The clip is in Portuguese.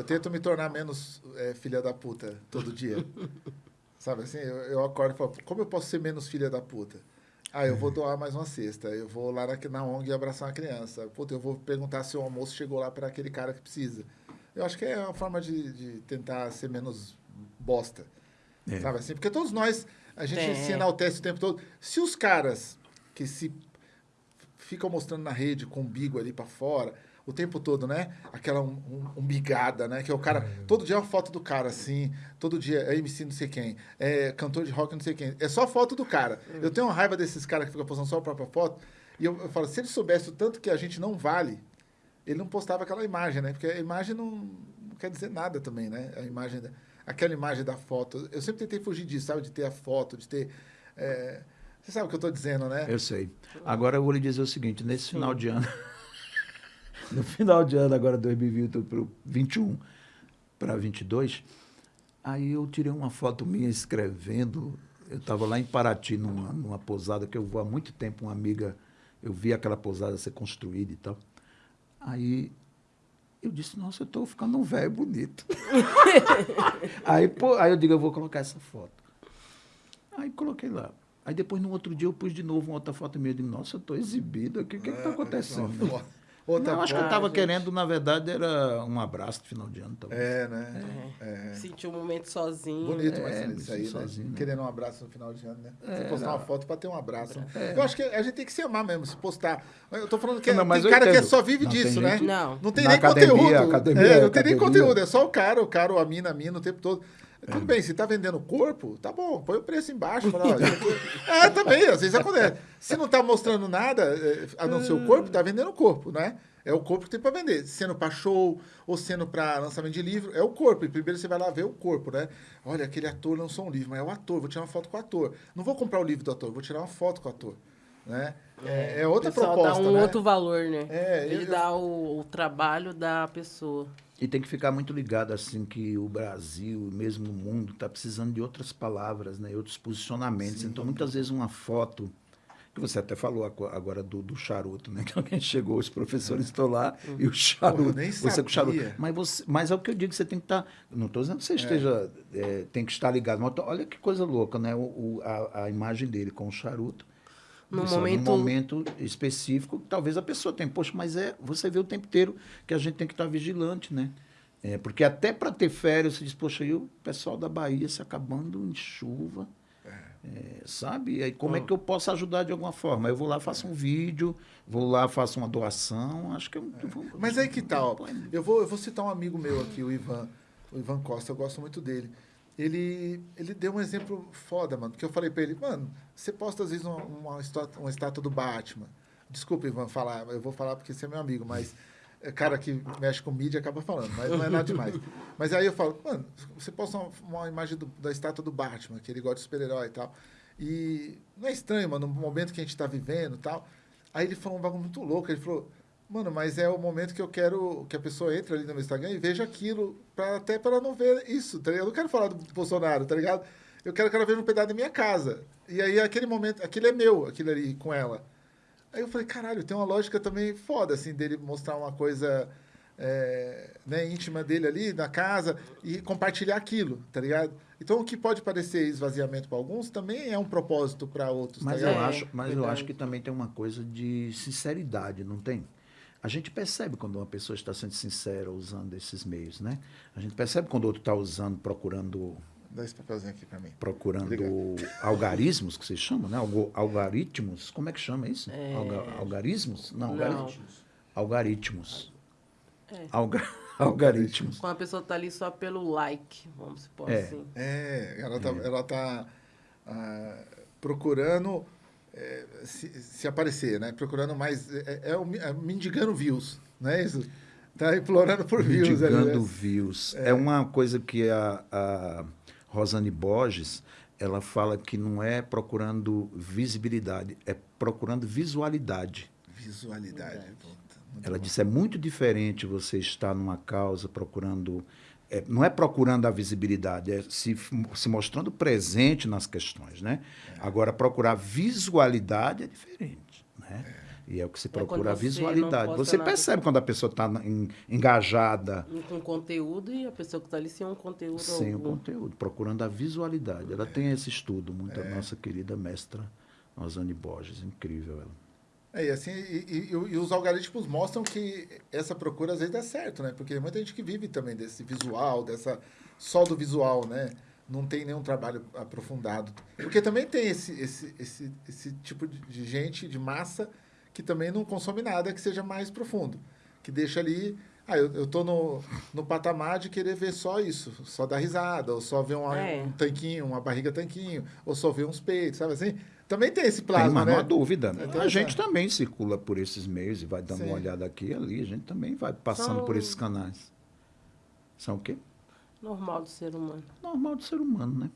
eu tento me tornar menos é, filha da puta todo dia. Sabe assim? Eu, eu acordo e falo, como eu posso ser menos filha da puta? Ah, eu vou doar mais uma cesta. Eu vou lá na, na ONG abraçar uma criança. Puta, eu vou perguntar se o almoço chegou lá para aquele cara que precisa. Eu acho que é uma forma de, de tentar ser menos bosta. É. Sabe assim? Porque todos nós, a gente é. se enaltece o tempo todo. Se os caras que se ficam mostrando na rede com o umbigo ali para fora o tempo todo, né? Aquela um, um, umbigada, né? Que é o cara. É. Todo dia é uma foto do cara, assim. Todo dia é MC não sei quem. É cantor de rock não sei quem. É só foto do cara. Hum. Eu tenho uma raiva desses caras que ficam postando só a própria foto. E eu, eu, falo, se ele soubesse o tanto que a gente não vale, ele não postava aquela imagem, né? Porque a imagem não, não quer dizer nada também, né? A imagem. Aquela imagem da foto. Eu sempre tentei fugir disso, sabe? De ter a foto, de ter. É... Você sabe o que eu estou dizendo, né? Eu sei. Agora eu vou lhe dizer o seguinte: nesse Sim. final de ano. no final de ano, agora 2021 para 22, aí eu tirei uma foto minha escrevendo. Eu estava lá em Paraty, numa, numa pousada que eu vou há muito tempo, uma amiga, eu vi aquela pousada ser construída e tal. Aí eu disse, nossa, eu estou ficando um velho bonito. aí, pô, aí eu digo, eu vou colocar essa foto. Aí coloquei lá. Aí depois, no outro dia, eu pus de novo uma outra foto minha. Eu digo, nossa, eu estou exibido aqui, o que está é, acontecendo? Outra não, acho que eu estava querendo, na verdade, era um abraço de final de ano também. É, né? É. É. Sentiu um momento sozinho. Bonito, mas é, isso aí, né? sozinho, né? Querendo um abraço no final de ano, né? É, Você postar não. uma foto para ter um abraço. É. Eu acho que a gente tem que se amar mesmo, se postar. Eu tô falando que não, tem cara que só vive não, disso, né? Não. Não tem nem academia, conteúdo. Academia, é, não tem nem conteúdo, é só o cara, o cara, a mina, a mina o tempo todo. É. Tudo bem, se tá vendendo corpo, tá bom, põe o preço embaixo. Fala, é, também, às vezes acontece. Se não tá mostrando nada, é, a não ser o corpo, tá vendendo corpo, né? É o corpo que tem para vender. Sendo para show ou sendo para lançamento de livro, é o corpo. E primeiro você vai lá ver o corpo, né? Olha, aquele ator lançou um livro, mas é o ator, vou tirar uma foto com o ator. Não vou comprar o livro do ator, vou tirar uma foto com o ator. Né? É, é outra proposta. dá um né? outro valor, né? É, Ele eu... dá o, o trabalho da pessoa. E tem que ficar muito ligado, assim, que o Brasil, mesmo o mundo, está precisando de outras palavras, né? outros posicionamentos. Sim. Então, muitas vezes, uma foto que você até falou agora do, do charuto, né? Que alguém chegou, os professores estão lá e o charuto. Pô, nem você com charuto. Mas, você, mas é o que eu digo, você tem que estar. Tá, não estou dizendo que você é. esteja. É, tem que estar ligado. Mas olha que coisa louca, né? O, o a, a, imagem dele com o charuto. No momento... num momento específico, talvez a pessoa tenha, poxa, mas é, você vê o tempo inteiro que a gente tem que estar vigilante, né? É, porque até para ter férias, você diz, poxa, e o pessoal da Bahia se acabando em chuva, é, sabe? E aí, como é que eu posso ajudar de alguma forma? Eu vou lá, faço um vídeo, vou lá, faço uma doação. Acho que eu, é. vou, Mas aí que tal? Tá, eu vou, eu vou citar um amigo meu aqui, o Ivan, o Ivan Costa, eu gosto muito dele. Ele, ele deu um exemplo foda, mano. Porque eu falei para ele, mano, você posta às vezes uma, uma, estátua, uma estátua do Batman. Desculpa, Ivan, falar, eu vou falar porque você é meu amigo, mas é cara que mexe com mídia acaba falando, mas não é nada demais. mas aí eu falo, mano, você posta uma, uma imagem do, da estátua do Batman, que ele gosta de super-herói e tal. E não é estranho, mano, no momento que a gente está vivendo e tal. Aí ele falou um bagulho muito louco, ele falou, mano, mas é o momento que eu quero que a pessoa entre ali no meu Instagram e veja aquilo, pra, até para ela não ver isso, tá ligado? Eu não quero falar do Bolsonaro, tá ligado? Eu quero que ela veja um pedaço da minha casa. E aí aquele momento, aquilo é meu, aquilo ali com ela. Aí eu falei, caralho, tem uma lógica também foda, assim, dele mostrar uma coisa é, né, íntima dele ali na casa e compartilhar aquilo, tá ligado? Então, o que pode parecer esvaziamento para alguns também é um propósito para outros. Mas, tá eu, acho, mas eu acho que também tem uma coisa de sinceridade, não tem? A gente percebe quando uma pessoa está sendo sincera usando esses meios, né? A gente percebe quando o outro está usando, procurando Dá esse papelzinho aqui para mim. Procurando Obrigado. algarismos, que se chama, né? algaritmos. Como é que chama isso? É... Alga, algarismos? Não, Não. algaritmos. Algaritmos. É. Alga, algaritmos. Quando a pessoa está ali só pelo like, vamos supor é. assim. É, ela está é. ela tá, ah, procurando é, se, se, aparecer, né? Procurando mais. É, é, é, mendigando views, não é isso? Está implorando por views. Mendigando né? views. É. uma coisa que a, a Rosane Borges, ela fala que não é procurando visibilidade, é procurando visualidade. Visualidade. ela bom. disse é muito diferente você estar numa causa procurando é, não é procurando a visibilidade, é se, se mostrando presente nas questões, né? É. Agora procurar visualidade é diferente, né? É. E é o que se é procura, é a visualidade. Você percebe quando a pessoa está engajada. Com conteúdo e a pessoa que está ali sem um conteúdo. Sem algum. o conteúdo, procurando a visualidade. Ela tem esse estudo, muito é. a nossa querida mestra Rosane Borges, incrível ela. É, e assim, e, e, e, os algoritmos mostram que essa procura às vezes dá certo, né? Porque muita gente que vive também desse visual, dessa só do visual, né? Não tem nenhum trabalho aprofundado. Porque também tem esse, esse, esse, esse tipo de gente, de massa, que também não consome nada que seja mais profundo. Que deixa ali. Ah, eu, eu tô no, no patamar de querer ver só isso, só dar risada, ou só ver uma, é. um tanquinho, uma barriga tanquinho, ou só ver uns peitos, sabe assim? Também tem esse plasma, tem, mas né? Não há dúvida. Né? a gente também circula por esses meios e vai dando Sim. uma olhada aqui e ali. A gente também vai passando São... por esses canais. São o quê? Normal do ser humano. Normal do ser humano, né?